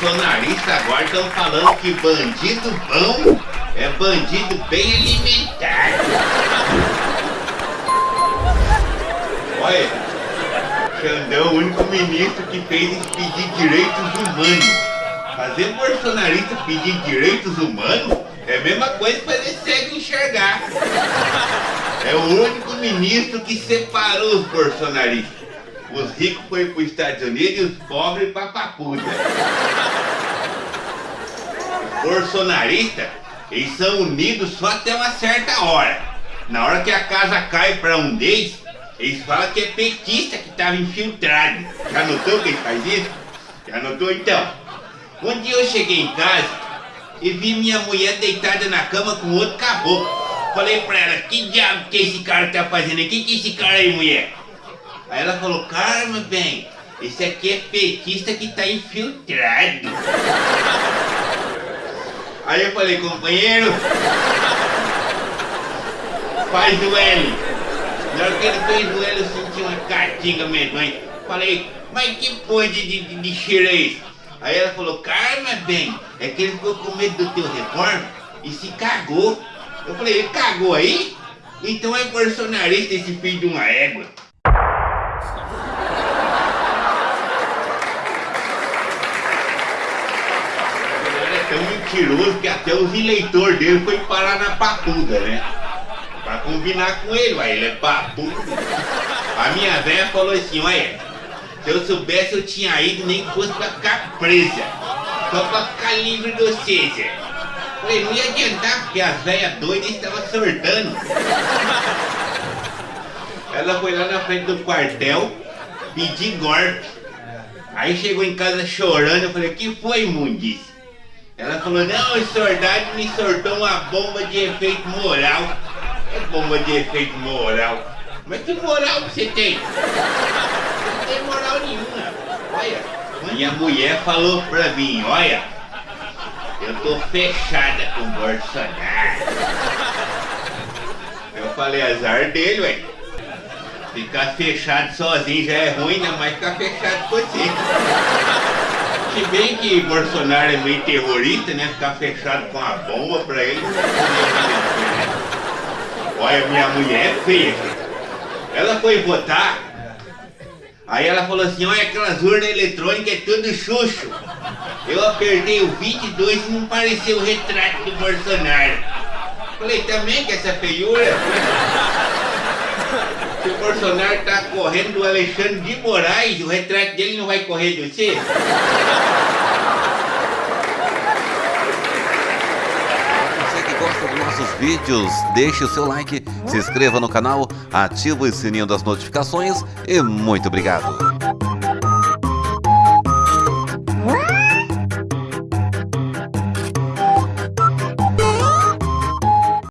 bolsonaristas agora estão falando que bandido bom é bandido bem alimentado. Olha, Xandão é o único ministro que fez pedir direitos humanos. Fazer bolsonarista pedir direitos humanos é a mesma coisa que fazer cego enxergar. É o único ministro que separou os bolsonaristas. Os ricos foram para os Estados Unidos e os pobres para Papuda. Os bolsonaristas, eles são unidos só até uma certa hora. Na hora que a casa cai para um deles, eles falam que é petista que estava infiltrado. Já notou que ele faz isso? Já notou então? Um dia eu cheguei em casa e vi minha mulher deitada na cama com outro caboclo. Falei pra ela, que diabo que esse cara tá fazendo aqui? Que esse cara aí, mulher? Aí ela falou, calma, bem, esse aqui é petista que tá infiltrado. Aí eu falei, companheiro, faz o L. Na hora que ele fez o L, eu senti uma catinga medonha. Falei, mas que porra de, de, de cheiro é esse? Aí ela falou, calma, bem, é que ele ficou com medo do teu reforma e se cagou. Eu falei, ele cagou aí? Então é bolsonarista esse filho de uma égua. Ele é tão mentiroso que até os eleitores dele foi parar na papuda, né? Pra combinar com ele, ué, ele é papudo. A minha velha falou assim, olha, se eu soubesse eu tinha ido nem que fosse pra ficar presa. Só pra ficar livre você, Zé. Falei, não ia adiantar, porque as velhas doidas estavam sortando. Ela foi lá na frente do quartel pedir golpe. Aí chegou em casa chorando, eu falei, que foi, imundice? Ela falou, não, o soldado me sortou uma bomba de efeito moral. É bomba de efeito moral. Mas que moral você tem? Não tem moral nenhuma. Olha, minha mulher falou pra mim, olha, eu tô fechada com o Bolsonaro. Eu falei, azar dele, ué. Ficar fechado sozinho já é ruim, ainda mais ficar fechado com você. Bem que Bolsonaro é meio terrorista, né? Ficar fechado com a bomba pra ele. Olha, minha mulher é feia. Ela foi votar. Aí ela falou assim, olha aquelas urnas eletrônicas é tudo xuxo. Eu apertei o 22 e não pareceu o retrato do Bolsonaro. Falei, também que essa feiura? Se o Bolsonaro tá correndo do Alexandre de Moraes, o retrato dele não vai correr de? Você vídeos, deixe o seu like, se inscreva no canal, ative o sininho das notificações e muito obrigado.